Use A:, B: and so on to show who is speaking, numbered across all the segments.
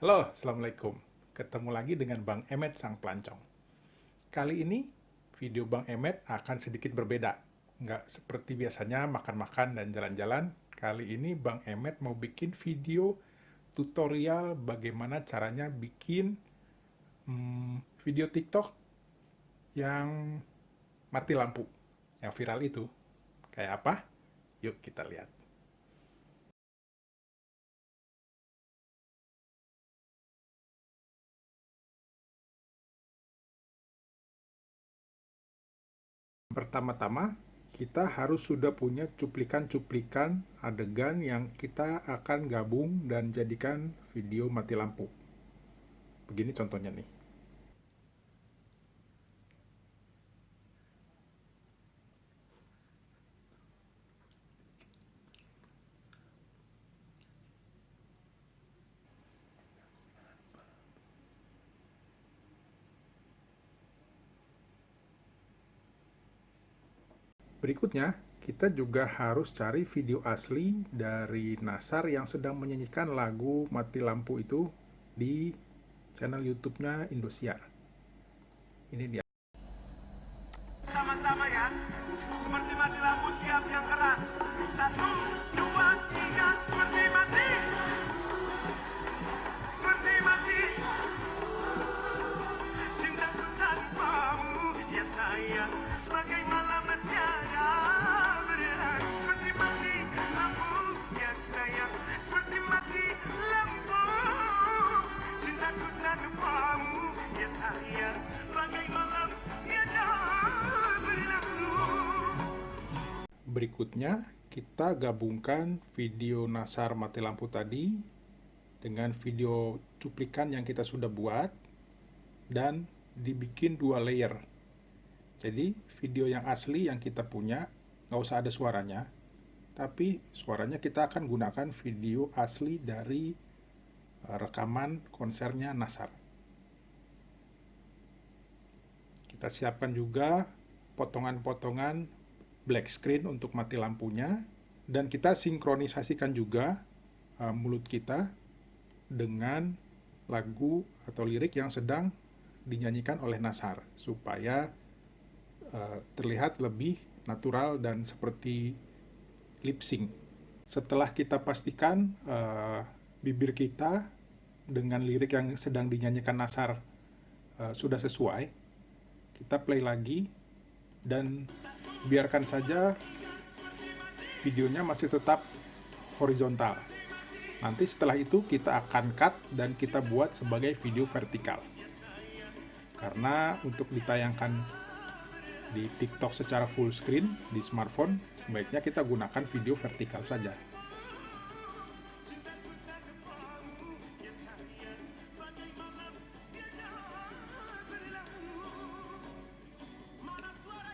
A: Halo, Assalamualaikum. Ketemu lagi dengan Bang Emet Sang Pelancong. Kali ini, video Bang Emet akan sedikit berbeda. Nggak seperti biasanya makan-makan dan jalan-jalan. Kali ini Bang Emet mau bikin video tutorial bagaimana caranya bikin hmm, video TikTok yang mati lampu, yang viral itu. Kayak apa? Yuk kita lihat. Pertama-tama, kita harus sudah punya cuplikan-cuplikan adegan yang kita akan gabung dan jadikan video mati lampu. Begini contohnya nih. Berikutnya, kita juga harus cari video asli dari Nasar yang sedang menyanyikan lagu Mati Lampu itu di channel YouTube-nya Indosiar. Ini dia.
B: Sama-sama ya, seperti mati lampu siap yang keras. Satu, dua, tiga,
A: Berikutnya, kita gabungkan video Nasar mati lampu tadi dengan video cuplikan yang kita sudah buat dan dibikin dua layer. Jadi, video yang asli yang kita punya, nggak usah ada suaranya, tapi suaranya kita akan gunakan video asli dari eh, rekaman konsernya Nasar. Kita siapkan juga potongan-potongan black screen untuk mati lampunya, dan kita sinkronisasikan juga uh, mulut kita dengan lagu atau lirik yang sedang dinyanyikan oleh Nasar, supaya uh, terlihat lebih natural dan seperti lip sync. Setelah kita pastikan uh, bibir kita dengan lirik yang sedang dinyanyikan Nasar uh, sudah sesuai, kita play lagi dan biarkan saja videonya masih tetap horizontal. Nanti setelah itu kita akan cut dan kita buat sebagai video vertikal. Karena untuk ditayangkan di TikTok secara full screen di smartphone, sebaiknya kita gunakan video vertikal saja.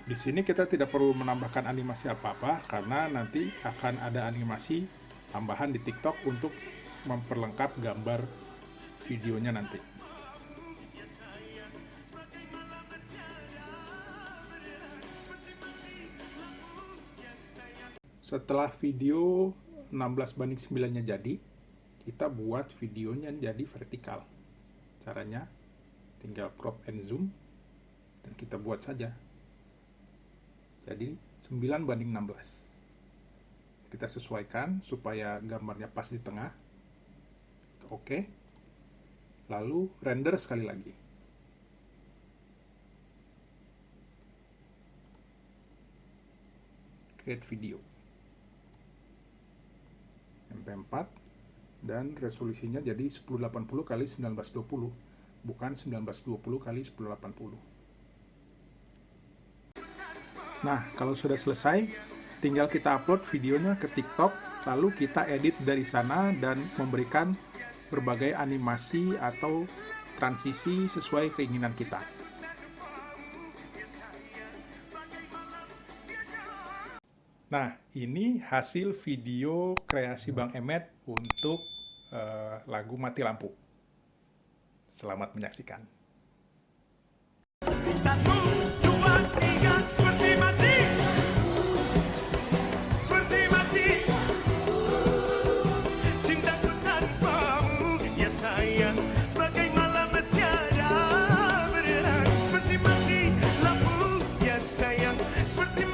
A: Di sini kita tidak perlu menambahkan animasi apa-apa karena nanti akan ada animasi tambahan di TikTok untuk memperlengkap gambar videonya nanti. Setelah video 16 banding 9-nya jadi, kita buat videonya jadi vertikal. Caranya tinggal crop and zoom dan kita buat saja. Jadi 9 banding 16. Kita sesuaikan supaya gambarnya pas di tengah. Oke. Lalu render sekali lagi. Create video. MP4 dan resolusinya jadi 1080 kali 1920 bukan 1920 kali 1080. Nah, kalau sudah selesai, tinggal kita upload videonya ke TikTok, lalu kita edit dari sana dan memberikan berbagai animasi atau transisi sesuai keinginan kita. Nah, ini hasil video kreasi Bang Emet untuk uh, lagu Mati Lampu. Selamat menyaksikan.
B: Satu, dua, tiga, sayang seperti